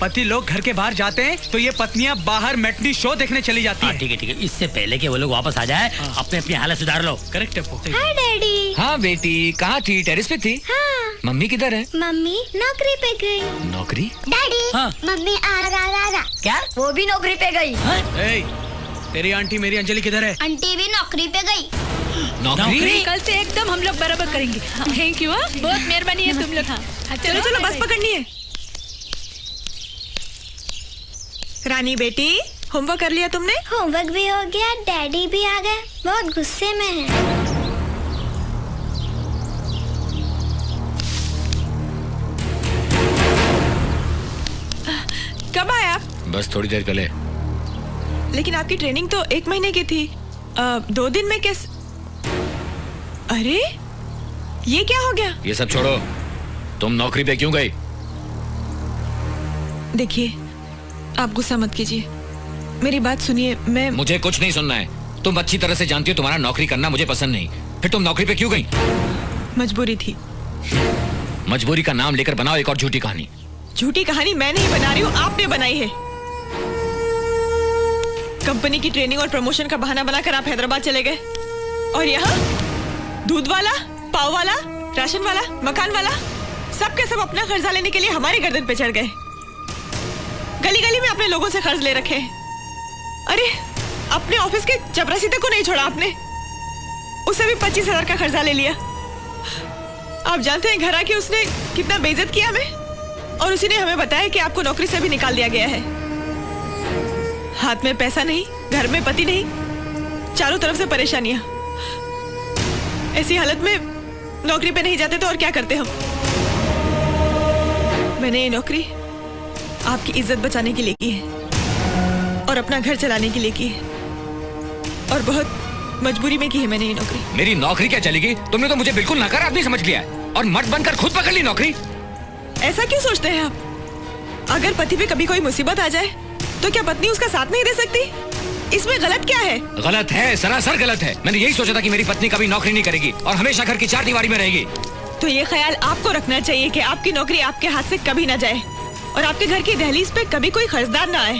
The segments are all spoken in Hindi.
पति लोग घर के बाहर जाते हैं तो ये पत्नियाँ बाहर मैटनी शो देखने चली जाती हाँ हैं। ठीक है ठीक है। इससे पहले कि वो लोग वापस आ जाए अपने अपनी हालत सुधार लो। करेक्ट है हाय डैडी। हाँ बेटी कहाँ थी? टेरिस पे थी? हाँ। मम्मी किधर है? मम्मी नौकरी पे गई। नौकरी? डैडी हाँ। मम्मी आ रहा आ क्या? वो भी नौकरी पे गई। ए, तेरी आंटी मेरी अंजलि किधर है? आंटी भी नौकरी पे गई। नौकरी? कल से एकदम हम लोग बराबर करेंगे। थैंक यू बहुत मेहरबानी है तुम लोग। हाँ, चलो चलो बस पकड़नी है। रानी बेटी होमवर्क कर लिया तुमने? होमवर्क भी हो गया डैडी भी आ गए। बहुत गुस्से में है। कब आप बस थोड़ी देर पहले। लेकिन आपकी ट्रेनिंग तो एक महीने की थी। आ, दो दिन में कैसे अरे ये क्या हो गया? ये सब छोड़ो। तुम नौकरी पे क्यों गई? देखिए आप गुस्सा मत कीजिए। मेरी बात सुनिए मैं मुझे कुछ नहीं सुनना है। तुम अच्छी तरह से जानती हो तुम्हारा नौकरी करना मुझे पसंद नहीं। फिर तुम नौकरी पे क्यों गई? मजबूरी थी। मजबूरी का नाम लेकर बनाओ एक और झूठी कहानी। झूठी कहानी मैं नहीं बना रही हूँ आपने बनाई है। कंपनी की ट्रेनिंग और प्रमोशन का बहाना बनाकर आप हैदराबाद चले गए। और यहाँ? दूध वाला पाव वाला राशन वाला मकान वाला सब के सब अपना कर्जा लेने के लिए हमारे गर्दन पे चढ़ गए। गली गली में अपने लोगों से कर्ज ले रखे हैं। अरे, अपने ऑफ़िस के चपरासी तक को नहीं छोड़ा आपने। उसे भी पच्चीस हज़ार का कर्जा ले लिया। आप जानते हैं घर आके उसने कितना बेइज्जत किया हमें? और उसी ने हमें बताया कि आपको नौकरी से भी निकाल दिया गया है। हाथ में पैसा नहीं, घर में पति नहीं, चारों तरफ़ से परेशानियाँ। ऐसी हालत में नौकरी पे नहीं जाते तो और क्या करते हम? मैंने ये नौकरी आपकी इज़्ज़त बचाने के लिए की है और अपना घर चलाने के लिए की है। और बहुत मजबूरी में की है मैंने ये नौकरी। मेरी नौकरी क्या चलेगी? तुमने तो मुझे बिल्कुल नकार आदमी समझ लिया है और मर्द बनकर खुद पकड़ ली नौकरी। ऐसा क्यों सोचते हैं आप? अगर पति पे कभी कोई मुसीबत आ जाए तो क्या पत्नी उसका साथ नहीं दे सकती? इसमें गलत क्या है? गलत है सरासर गलत है। मैंने यही सोचा था कि मेरी पत्नी कभी नौकरी नहीं करेगी और हमेशा घर की चार दीवारी में रहेगी। तो ये ख्याल आपको रखना चाहिए कि आपकी नौकरी आपके हाथ से कभी ना जाए। और आपके घर की दहलीज पे कभी कोई खर्चदार ना आए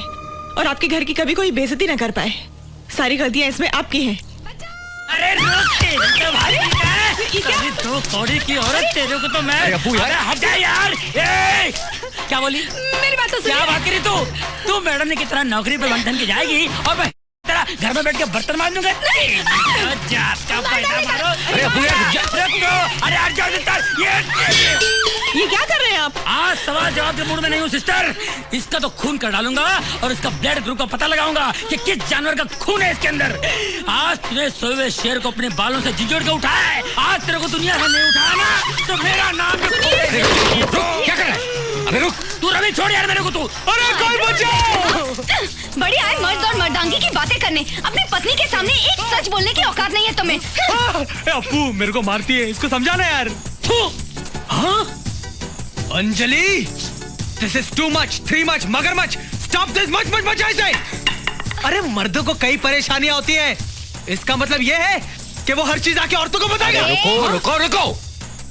और आपके घर की कभी कोई बेजती ना कर पाए। सारी गलतियाँ इसमें आपकी हैं। अरे तो है? अरे तो कौड़ी की औरत तेरे को तो मैं अरे यार। हट जा यार। ए! क्या बोली? मेरी बात तो क्या बात करी तू? तू मैडम ने कितना नौकरी पे बंधन के जाएगी और मैं तेरा घर में बैठ के बर्तन मार दूँगा नहीं, जात का पैसा मारो। अरे। अरे ये क्या कर रहे हैं आप? आज सवाल जवाब के मूड में नहीं हूँ सिस्टर। इसका तो खून कर डालूँगा और इसका ब्लड ग्रुप का पता लगाऊँगा कि किस जानवर का खून है इसके अंदर। आज तूने सोए हुए शेर को अपने बालों से जिजोड़ के उठाया है। आज तेरे को दुनिया से नहीं उठाया ना तो मेरा नाम रुक, क्या कर रहा है? अबे रुक तू रवि छोड़ यार मेरे को तू। अरे कोई बचाओ बढ़िया है मर्द और मर्दांगी की बातें करने। अपनी पत्नी के सामने एक सच बोलने की औकात नहीं है तुम्हें। हाँ, ए, अप्पू मेरे को मारती है इसको समझाना यार। हाँ? Anjali this is too much three much मगर much stop this much much much ऐसे। अरे मर्दों को कई परेशानियाँ होती है। इसका मतलब ये है कि वो हर चीज़ आके औरतों को बताएगा। रुको रुको रुको।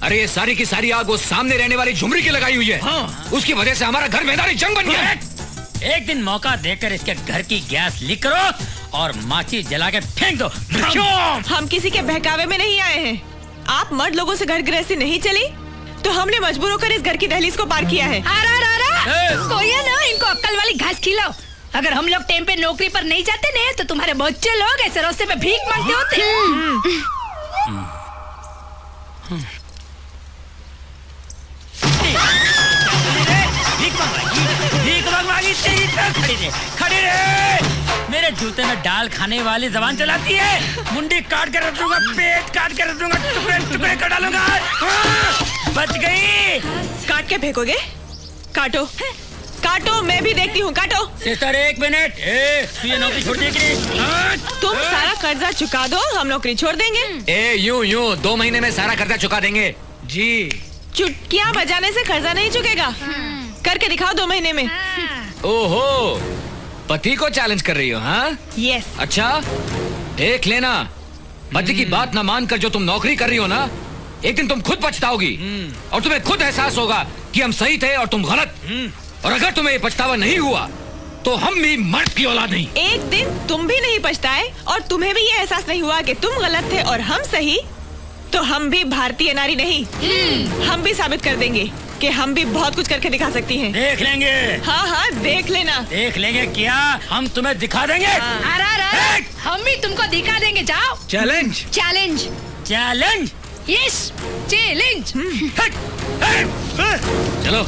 अरे ये सारी की सारी आग वो सामने रहने वाली झुमरी की लगाई हुई है। हाँ। उसकी वजह से हमारा घर मैदानी जंग बन गया है। एक दिन मौका देकर इसके घर की गैस लीक करो और माची जला के फेंक दो। हम किसी के बहकावे में नहीं आए हैं। आप मर्द लोगों से घर गृहस्थी नहीं चली? तो हमने मजबूर होकर इस घर की दहलीज को पार किया है। आरा आरा ए! कोई है ना? इनको अक्कल वाली घास खिलाओ। अगर हम लोग टाइम पे नौकरी पर नहीं जाते ना तो तुम्हारे बच्चे लोग ऐसे रास्ते में भीख मांगते होते। तरह खड़ी रहे खड़ी रहे। मेरे जूते में डाल खाने वाली जबान चलाती है। मुंडी काट कर रख दूँगा पेट काट कर रख दूँगा टुकड़े टुकड़े कर डालूँगा। हाँ, बच गई। काट के फेंकोगे? काटो। काटो मैं भी देखती हूँ काटो। सिस्टर एक मिनट। ये नौकरी छोड़ देगी हाँ, तुम सारा कर्जा चुका दो हम नौकरी छोड़ देंगे। ए यूँ यूँ दो महीने में सारा कर्जा चुका देंगे। जी। चुटकियाँ बजाने से कर्जा नहीं चुकेगा। करके दिखाओ दो महीने में। ओहो पति को चैलेंज कर रही हो हाँ? यस अच्छा देख लेना। पति की बात ना मानकर जो तुम नौकरी कर रही हो ना एक दिन तुम खुद पछताओगी। और तुम्हें खुद एहसास होगा कि हम सही थे और तुम गलत। और अगर तुम्हें ये पछतावा नहीं हुआ तो हम भी मर्द की औलाद नहीं। एक दिन तुम भी नहीं पछताए और तुम्हें भी ये एहसास नहीं हुआ कि तुम गलत थे और हम सही तो हम भी भारतीय नारी नहीं। हम भी साबित कर देंगे कि हम भी बहुत कुछ करके दिखा सकती हैं। देख लेंगे। हाँ हाँ देख लेना। देख लेंगे क्या हम तुम्हें दिखा देंगे। अरे अरे हम भी तुमको दिखा देंगे जाओ। Challenge challenge challenge yes challenge चलो।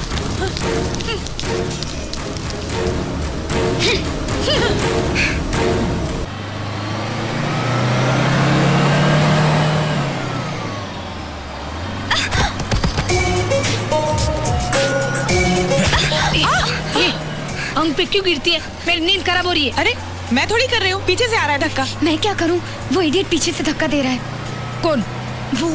अंग पे क्यों गिरती है? मेरी नींद खराब हो रही है। अरे मैं थोड़ी कर रही हूँ। पीछे से आ रहा है धक्का। मैं क्या करूँ? वो इडियट पीछे से धक्का दे रहा है। कौन? वो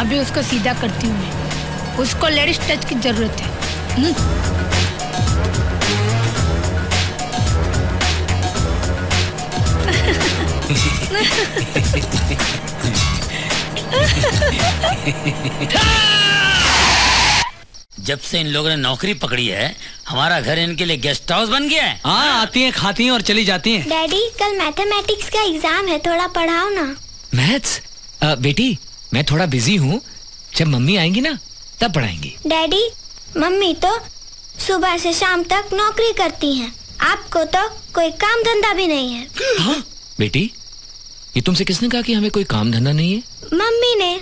अभी उसको सीधा करती हूँ मैं। उसको लेडीज़ टच की ज़रूरत है। हम्म? जब से इन लोगों ने नौकरी पकड़ी है हमारा घर इनके लिए गेस्ट हाउस बन गया है। हाँ आती हैं खाती हैं और चली जाती हैं। डैडी कल मैथमेटिक्स का एग्ज़ाम है थोड़ा पढ़ाओ ना। मैथ्स? बेटी मैं थोड़ा बिज़ी हूँ। जब मम्मी आएँगी ना तब पढ़ाएँगी। डैडी मम्मी तो सुबह से शाम तक नौकरी करती हैं। आपको तो कोई काम धंधा भी नहीं है। हाँ बेटी ये तुमसे किसने कहा कि हमें कोई काम धंधा नहीं है? मम्मी ने।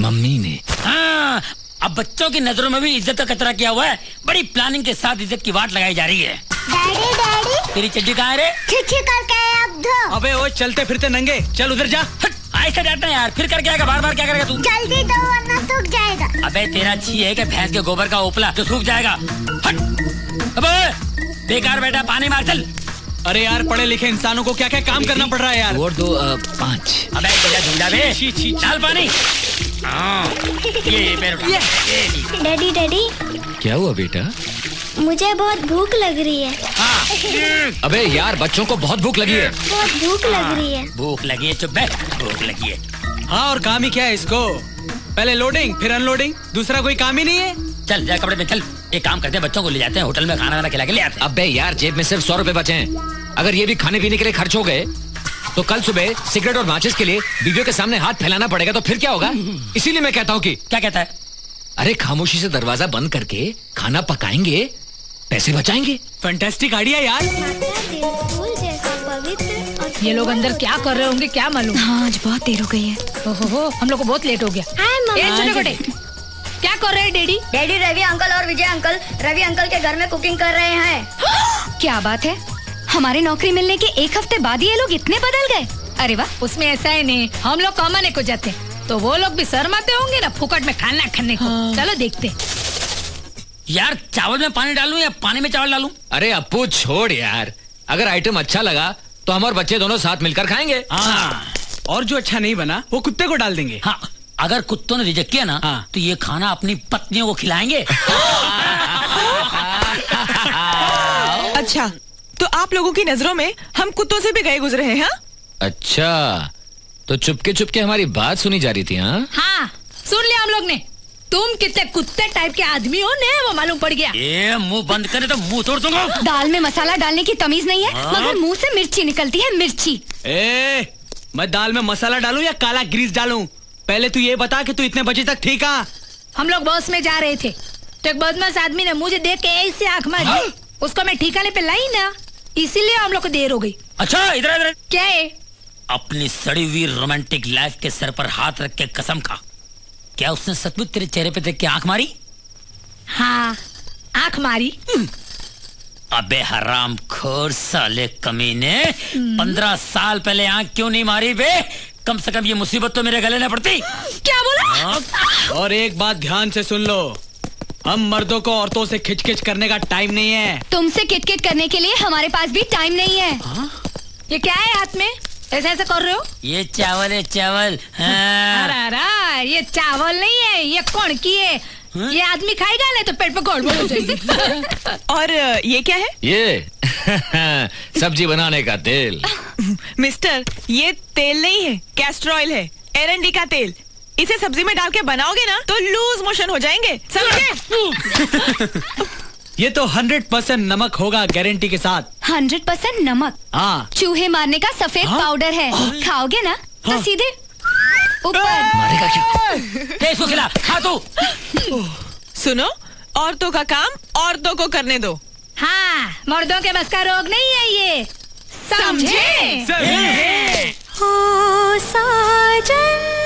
मम्मी ने। हाँ, अब बच्चों की नज़रों में भी इज़्ज़त का कचरा किया हुआ है। बड़ी प्लानिंग के साथ इज़्ज़त की वाट लगाई जा रही है। Daddy daddy. तेरी चड्डी कहाँ है रे? छिछी अबे वो चलते फिरते नंगे। चल उधर जा। ऐसे डरता है यार। फिर करके आएगा बार बार क्या करेगा तू? जल्दी दो वरना सूख जाएगा। अबे तेरा छी है कि भैंस के गोबर का ओपला जो सूख जाएगा। हट। अबे बेकार बेटा पानी मार चल। अरे यार पढ़े लिखे इंसानों को क्या क्या काम करना पड़ रहा है यार? और दो पाँच। अबे बेटा झुंडा बे। पानी। हाँ, ये ये पैर ये। Daddy daddy. क्या हुआ बेटा? मुझे बहुत भूख लग रही है। हाँ, अबे यार बच्चों को बहुत भूख लगी है। बहुत भूख लग रही है। भूख लगी है चुप बे भूख लगी है। हाँ और काम ही क्या है इसको? पहले लोडिंग फिर अनलोडिंग दूसरा कोई काम ही नहीं है? चल जा कपड़े में चल। एक काम करते हैं बच्चों को ले जाते हैं होटल में खाना वाना खिला के ले आते हैं। अबे यार जेब में सिर्फ़ सौ रुपए बचे हैं। अगर ये भी खाने पीने के लिए खर्च हो गए तो कल सुबह सिगरेट और माचिस के लिए बीवियों के सामने हाथ फैलाना पड़ेगा तो फिर क्या होगा? इसीलिए मैं कहता हूँ कि क्या कहता है? अरे खामोशी से दरवाज़ा बंद करके खाना पकाएँगे? पैसे बचाएँगे? फैंटास्टिक आइडिया यार। ये लोग अंदर क्या कर रहे होंगे क्या मालूम? हाँ आज बहुत देर हो गई है। ओहो हो हम लोग को बहुत लेट हो गया। ए मम्मा छोटे छोटे क्या कर रहे हैं डेडी? डैडी रवि अंकल और विजय अंकल रवि अंकल के घर में कुकिंग कर रहे हैं। क्या बात है? हमारे नौकरी मिलने के एक हफ़्ते बाद ही ये लोग इतने बदल गए। अरे वाह उसमें ऐसा ही नहीं हम लोग कमाने को जाते तो वो लोग भी शर्माते होंगे ना फुकट में खाना खाने को। चलो देखते हैं। यार चावल में पानी डालू या पानी में चावल डालू? अरे अपू छोड़ यार। अगर आइटम अच्छा लगा तो हम और बच्चे दोनों साथ मिलकर खाएँगे। हाँ। और जो अच्छा नहीं बना वो कुत्ते को डाल देंगे। हाँ अगर कुत्तों ने रिजेक्ट किया ना हाँ। तो ये खाना अपनी पत्नियों को खिलाएँगे। अच्छा तो आप लोगों की नज़रों में हम कुत्तों से भी गए गुजरे हैं हाँ? अच्छा तो चुपके चुपके हमारी बात सुनी जा रही थी हाँ? हाँ सुन लिया हम लोग ने। तुम कितने कुत्ते टाइप के आदमी हो ने वो मालूम पड़ गया। ये मुँह बंद करे तो मुँह तोड़ दूँगा। दाल में मसाला डालने की तमीज नहीं है हाँ? मगर मुँह से मिर्ची निकलती है मिर्ची। ए मैं दाल में मसाला डालूं या काला ग्रीस डालूं? पहले तू ये बता कि तू इतने बजे तक ठीक आ हम लोग बस में जा रहे थे। तो एक बदमाश आदमी ने मुझे देख के ऐसे आँख मारी उसको मैं ठिकाने पे लाई ना इसीलिए हम लोग को देर हो गई। अच्छा इधर इधर क्या है? अपनी सड़ी हुई रोमांटिक लाइफ के सर पर हाथ रख के कसम खा। क्या उसने सचमुच तेरे चेहरे पे देख के आँख मारी? हाँ आँख मारी। अबे हराम खोर साले कमीने पंद्रह साल पहले आँख क्यों नहीं मारी बे? कम से कम ये मुसीबत तो मेरे गले न पड़ती। क्या बोला? हाँ? और एक बात ध्यान से सुन लो हम मर्दों को औरतों से खिचखिच करने का टाइम नहीं है। तुमसे किटकिट करने के लिए हमारे पास भी टाइम नहीं है। आ? ये क्या है हाथ में? ऐसे ऐसे कर रहे हो? ये चावल है चावल। हाँ। अरे अरे ये चावल नहीं है ये कौन की है? ये आदमी खाएगा ना तो पेट पे गड़बड़ हो जाएगी। और ये क्या है? ये। सब्ज़ी बनाने का तेल। मिस्टर ये तेल नहीं है कैस्टर ऑयल है एरंडी का तेल। इसे सब्ज़ी में डाल के बनाओगे ना तो लूज मोशन हो जाएँगे समझे? ये तो हंड्रेड परसेंट नमक होगा गारंटी के साथ। हंड्रेड परसेंट नमक? हाँ। चूहे मारने का सफ़ेद हाँ? पाउडर है। खाओगे ना तो हाँ। सीधे ऊपर। मारेगा क्या? इसको खिला। खा तू। सुनो औरतों का काम औरतों को करने दो। हाँ मर्दों के बस का रोग नहीं है ये। समझे? ओ साजन।